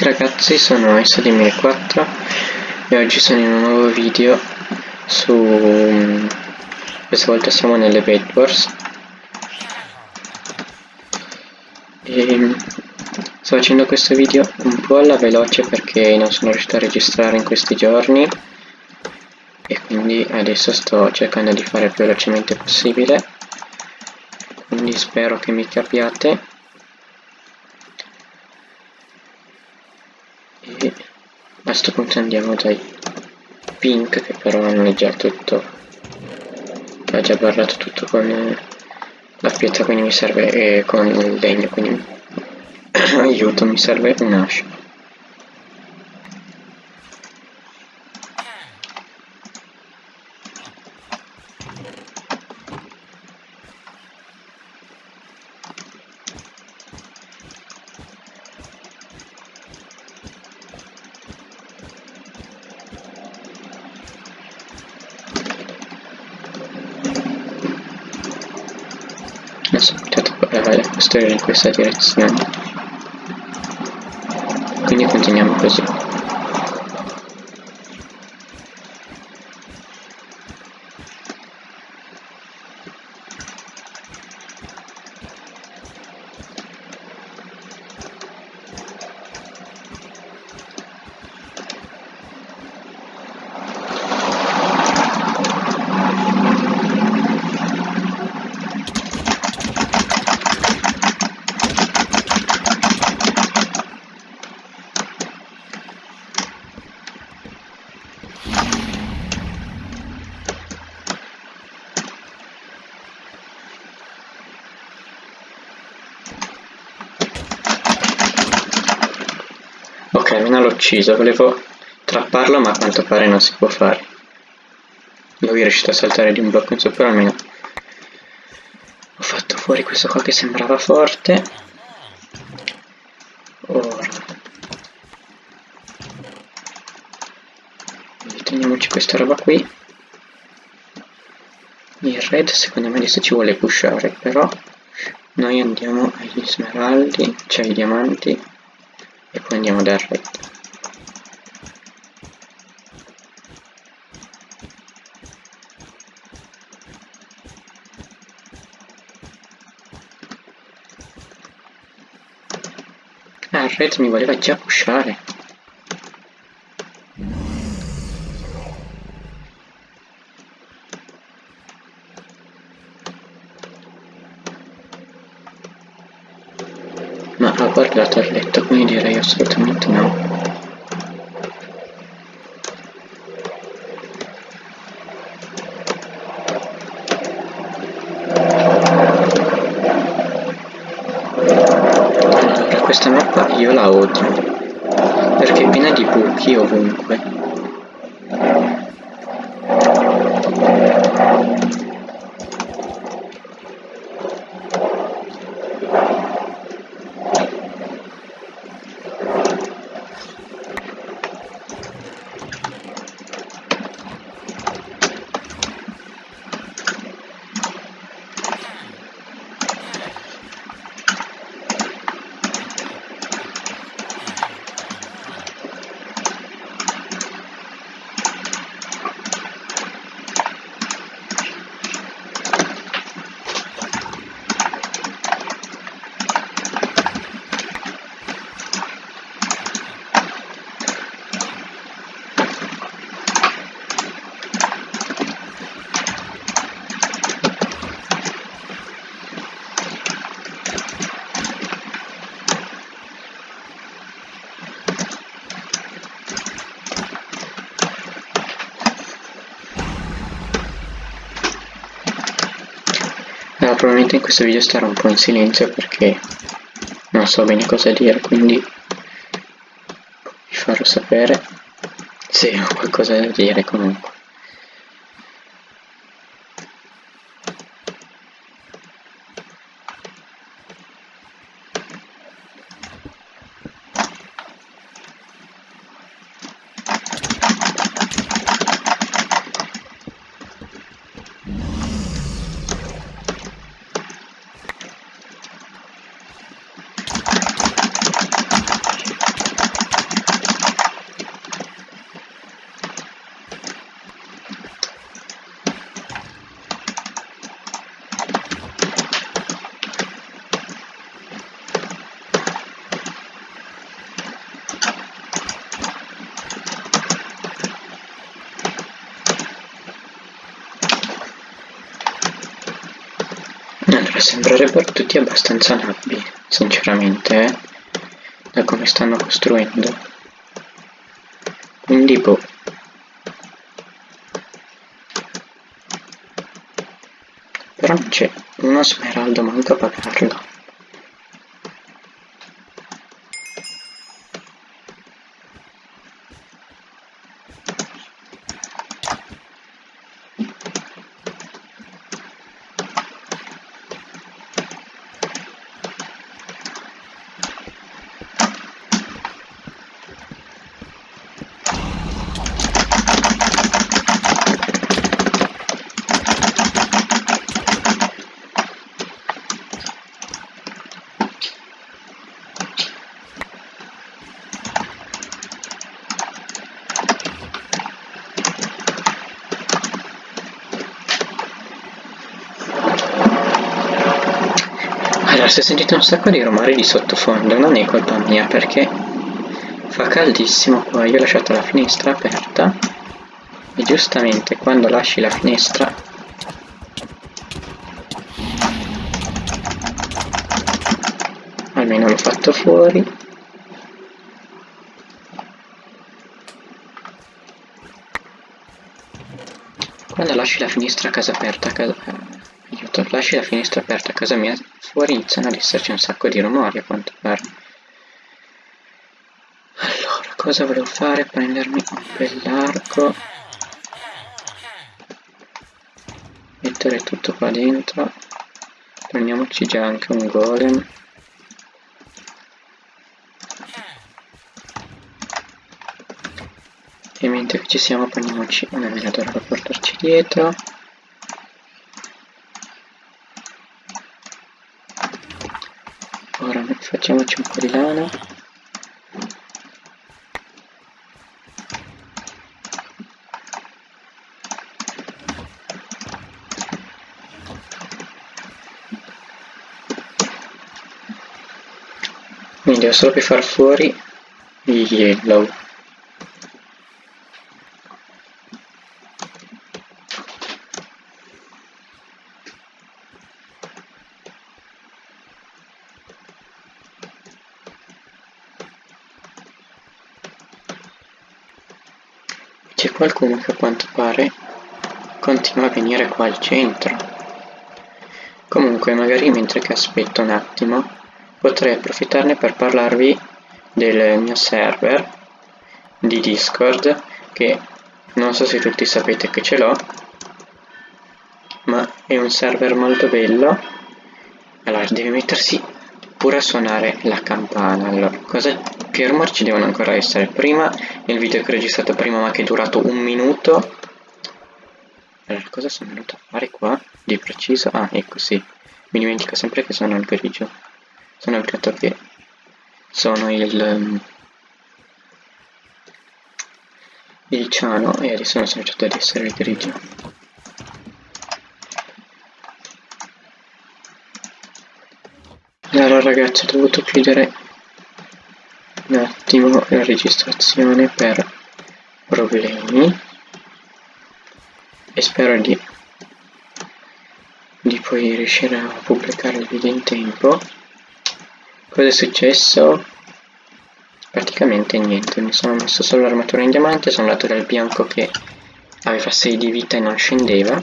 tutti ragazzi, sono S2004 e oggi sono in un nuovo video su... Questa volta siamo nelle Bed Wars. E sto facendo questo video un po' alla veloce perché non sono riuscito a registrare in questi giorni e quindi adesso sto cercando di fare il più velocemente possibile. Quindi spero che mi capiate e a questo punto andiamo dai. Pink che però hanno già tutto. Ha già parlato tutto con la pietra quindi mi serve e con il legno quindi aiuto mi serve un'ascia adesso potete costruire in questa direzione quindi continuiamo così Ok, ucciso, volevo trapparlo ma a quanto pare non si può fare. Lui è riuscito a saltare di un blocco in su, però almeno ho fatto fuori questo qua che sembrava forte. Ora. Teniamoci questa roba qui. Il red secondo me adesso ci vuole pushare, però noi andiamo agli smeraldi, cioè ai diamanti e poi andiamo dal red ah red mi voleva già pushare ma ha guardato il letto quindi direi assolutamente no allora questa mappa io la odio perché è piena di buchi ovunque probabilmente in questo video starò un po' in silenzio perché non so bene cosa dire, quindi vi farò sapere se ho qualcosa da dire comunque. Sembrerebbero tutti abbastanza nabbi, sinceramente, eh? da come stanno costruendo. Quindi, boh. Però non c'è uno smeraldo manco a pagarlo. Se sentite un sacco di rumori di sottofondo non è colpa mia perché fa caldissimo qua, io ho lasciato la finestra aperta e giustamente quando lasci la finestra almeno l'ho fatto fuori. Quando lasci la finestra a casa aperta a casa, lasci la finestra aperta a casa mia fuori iniziano ad esserci un sacco di rumori a quanto pare. Allora, cosa volevo fare? Prendermi un bell'arco. Mettere tutto qua dentro. Prendiamoci già anche un golem. E mentre ci siamo prendiamoci una veladora per portarci dietro. Facciamoci un po' di lana. Quindi devo solo per far fuori yellow C'è qualcuno che a quanto pare continua a venire qua al centro. Comunque, magari mentre che aspetto un attimo, potrei approfittarne per parlarvi del mio server di Discord, che non so se tutti sapete che ce l'ho, ma è un server molto bello. Allora, deve mettersi pure a suonare la campana. Allora, cosa che rumori ci devono ancora essere? Prima, nel video che ho registrato prima ma che è durato un minuto. Allora, cosa sono venuto a fare qua? Di preciso? Ah, ecco sì. Mi dimentico sempre che sono il grigio. Sono il gatto che sono il... Um, il ciano e adesso non sono certo ad essere il grigio. Allora ragazzi ho dovuto chiudere un attimo la registrazione per problemi e spero di, di poi riuscire a pubblicare il video in tempo cosa è successo? praticamente niente mi sono messo solo l'armatura in diamante sono andato dal bianco che aveva 6 di vita e non scendeva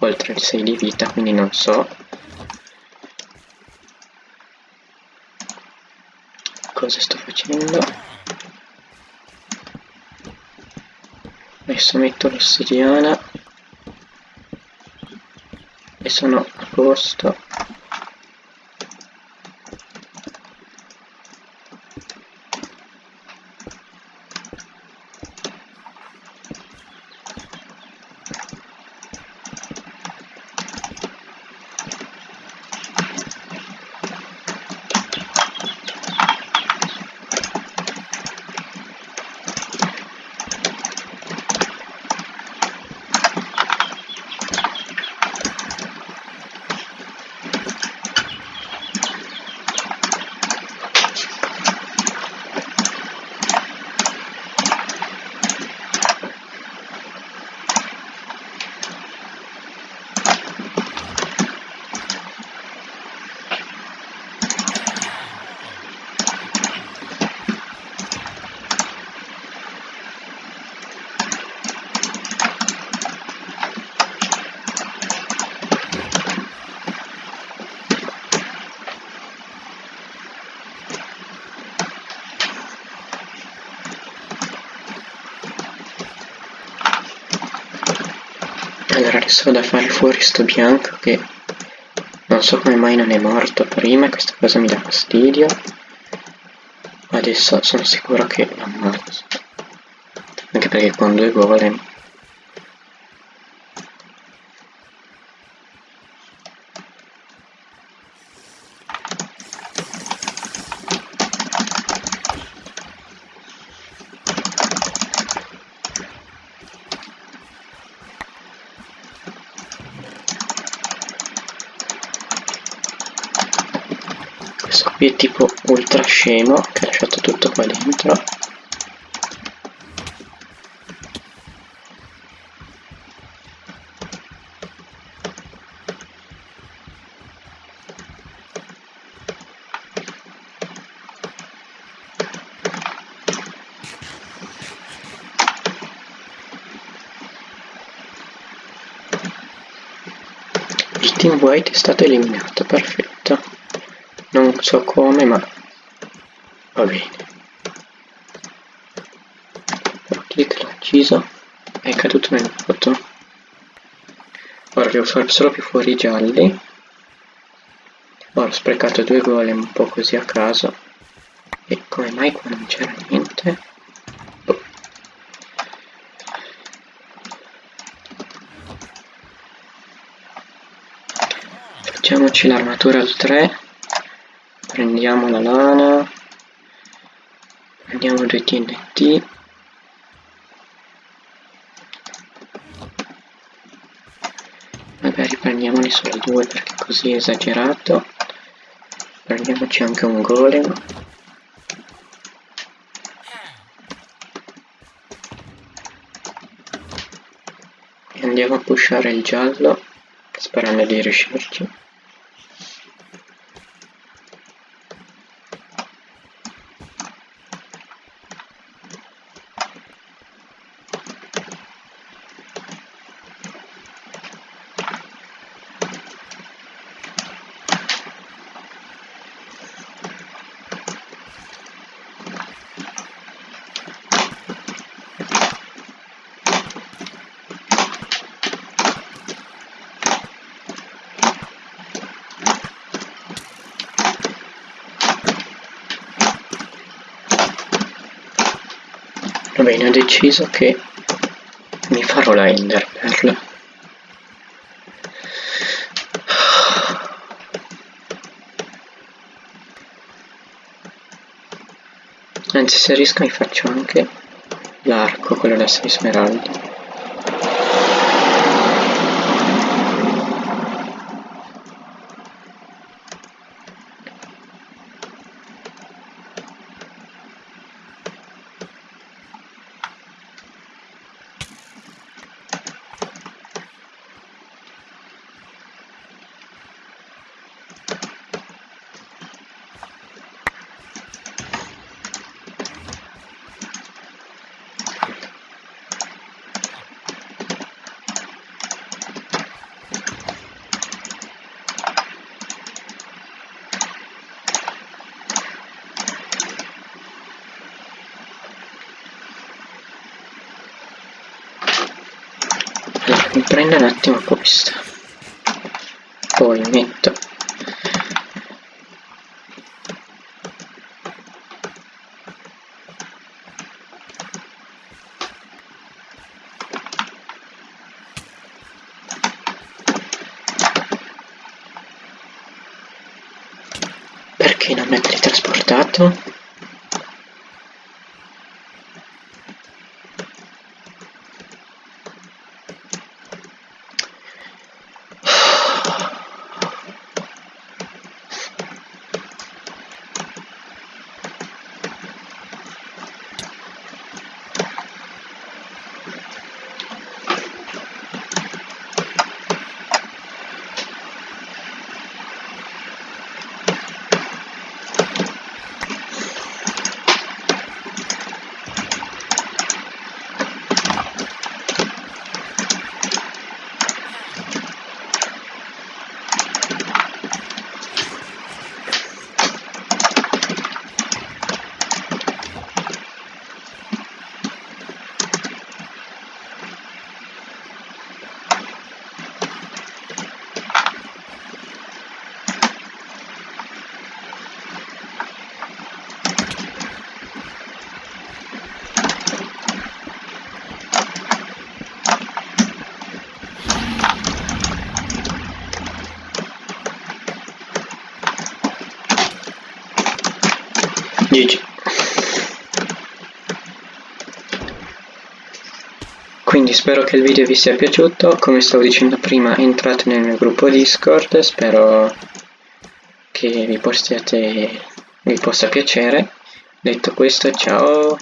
oltre il 6 di vita quindi non so cosa sto facendo? Adesso metto l'ossidiana e sono a posto adesso vado a fare fuori sto bianco che non so come mai non è morto prima questa cosa mi dà fastidio. Adesso sono sicuro che lo ammazzo anche perché con due golem questo qui è tipo ultra scemo che ha lasciato tutto qua dentro. Il team white è stato eliminato perfetto non so come ma va bene. Clic l'ho ucciso è caduto nel vuoto. Ora devo fare solo più fuori gialli. Ora ho sprecato due golem un po' così a caso. E come mai qua non c'era niente? Facciamoci l'armatura al 3 prendiamo la lana. Prendiamo due TNT. Magari prendiamone solo due perché così è esagerato. Prendiamoci anche un golem. E andiamo a pushare il giallo sperando di riuscirci bene, ho deciso che mi farò la Ender Pearl. Anzi, se riesco mi faccio anche l'arco, quello da 6 smeraldi. Mi prendo un attimo questa poi metto perché non mi ha teletrasportato? Quindi spero che il video vi sia piaciuto, come stavo dicendo prima entrate nel mio gruppo Discord, spero che vi, possiate, vi possa piacere. Detto questo, ciao!